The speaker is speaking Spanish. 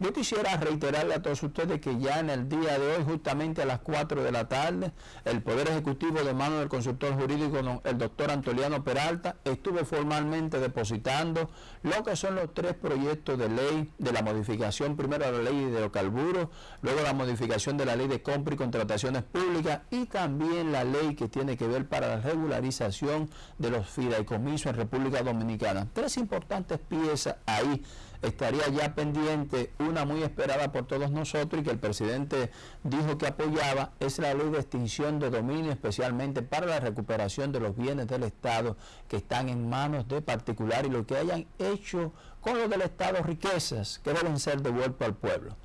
Yo quisiera reiterarle a todos ustedes que ya en el día de hoy, justamente a las 4 de la tarde, el Poder Ejecutivo de mano del consultor jurídico, el doctor Antoliano Peralta, estuvo formalmente depositando lo que son los tres proyectos de ley de la modificación, primero de la ley de hidrocarburos, luego la modificación de la ley de compra y contrataciones públicas y también la ley que tiene que ver para la regularización de los fideicomisos en República Dominicana. Tres importantes piezas ahí estaría ya pendiente una muy esperada por todos nosotros y que el presidente dijo que apoyaba, es la ley de extinción de dominio, especialmente para la recuperación de los bienes del Estado que están en manos de particulares y lo que hayan hecho con lo del Estado riquezas que deben ser devueltos al pueblo.